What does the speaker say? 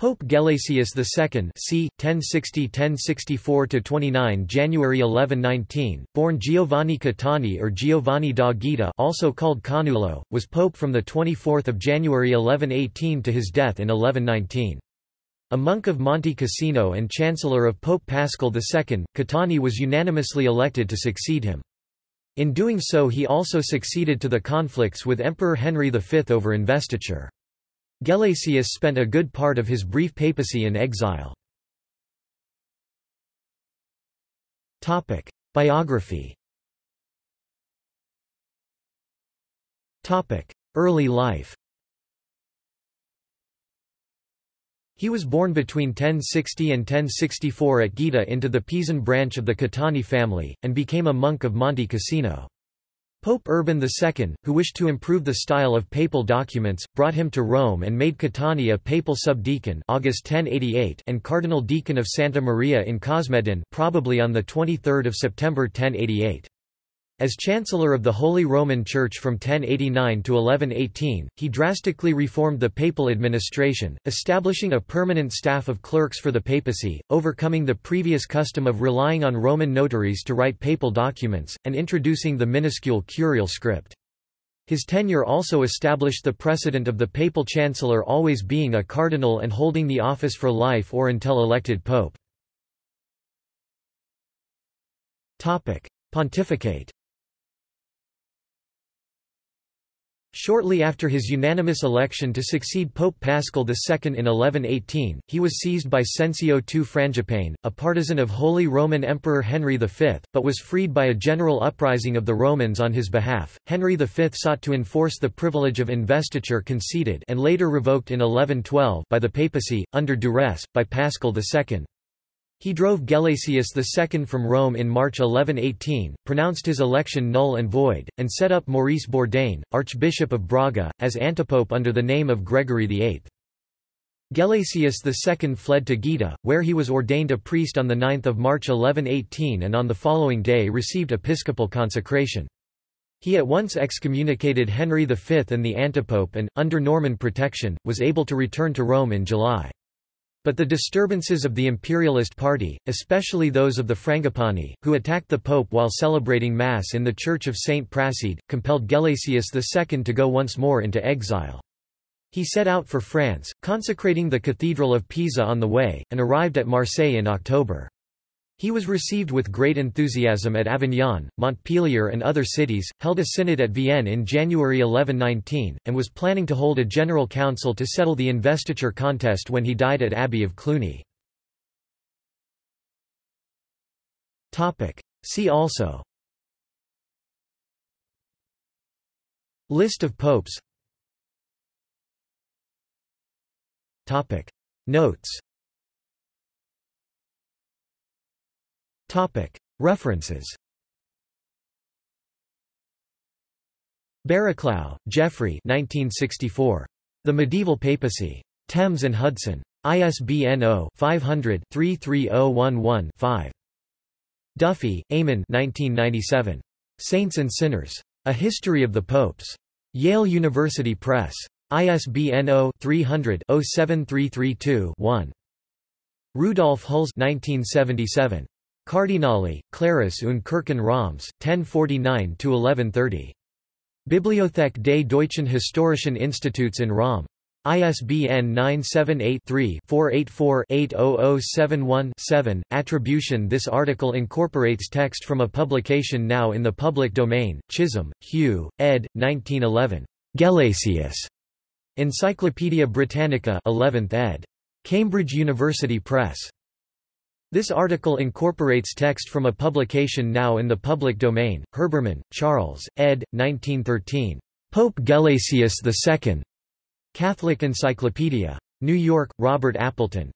Pope Gelasius II c. 1060–1064–29 January 1119, born Giovanni Catani or Giovanni da Gaeta also called Canulo, was pope from 24 January 1118 to his death in 1119. A monk of Monte Cassino and chancellor of Pope Paschal II, Catani was unanimously elected to succeed him. In doing so he also succeeded to the conflicts with Emperor Henry V over investiture. Gelasius spent a good part of his brief papacy in exile. Biography Early life He was born between 1060 and 1064 at Gaeta into the Pisan branch of the Caetani family, and became a monk of Monte Cassino. Pope Urban II, who wished to improve the style of papal documents, brought him to Rome and made Caetani a papal subdeacon August 1088 and cardinal deacon of Santa Maria in Cosmedin probably on 23 September 1088. As Chancellor of the Holy Roman Church from 1089 to 1118, he drastically reformed the papal administration, establishing a permanent staff of clerks for the papacy, overcoming the previous custom of relying on Roman notaries to write papal documents, and introducing the minuscule curial script. His tenure also established the precedent of the papal chancellor always being a cardinal and holding the office for life or until elected pope. Pontificate Shortly after his unanimous election to succeed Pope Paschal II in 1118, he was seized by Cencio II Frangipane, a partisan of Holy Roman Emperor Henry V, but was freed by a general uprising of the Romans on his behalf. Henry V sought to enforce the privilege of investiture conceded and later revoked in 1112 by the papacy, under duress, by Paschal II. He drove Gelasius II from Rome in March 1118, pronounced his election null and void, and set up Maurice Bourdain, Archbishop of Braga, as antipope under the name of Gregory VIII. Gelasius II fled to Gaeta, where he was ordained a priest on 9 March 1118 and on the following day received episcopal consecration. He at once excommunicated Henry V and the antipope and, under Norman protection, was able to return to Rome in July. But the disturbances of the imperialist party, especially those of the Frangipani, who attacked the pope while celebrating Mass in the Church of St. Prassede, compelled Gelasius II to go once more into exile. He set out for France, consecrating the Cathedral of Pisa on the way, and arrived at Marseille in October. He was received with great enthusiasm at Avignon, Montpellier and other cities, held a synod at Vienne in January 1119, and was planning to hold a general council to settle the investiture contest when he died at Abbey of Cluny. See also List of popes Notes References Barraclough, Geoffrey 1964. The Medieval Papacy. Thames and Hudson. ISBN 0-500-33011-5. Duffy, Eamon 1997. Saints and Sinners. A History of the Popes. Yale University Press. ISBN 0-300-07332-1. Rudolf Hüls 1977. Kardinäle, Klerus und Kirchen Roms, 1049–1130. Bibliothek des Deutschen Historischen Instituts in Rom. ISBN 978-3-484-80071-7. Attribution This article incorporates text from a publication now in the public domain, Chisholm, Hugh, ed. 1911. Gelasius. Encyclopædia Britannica 11th ed. Cambridge University Press. This article incorporates text from a publication now in the public domain, Herbermann, Charles, ed. 1913. Pope Gelasius II. Catholic Encyclopedia. New York, Robert Appleton.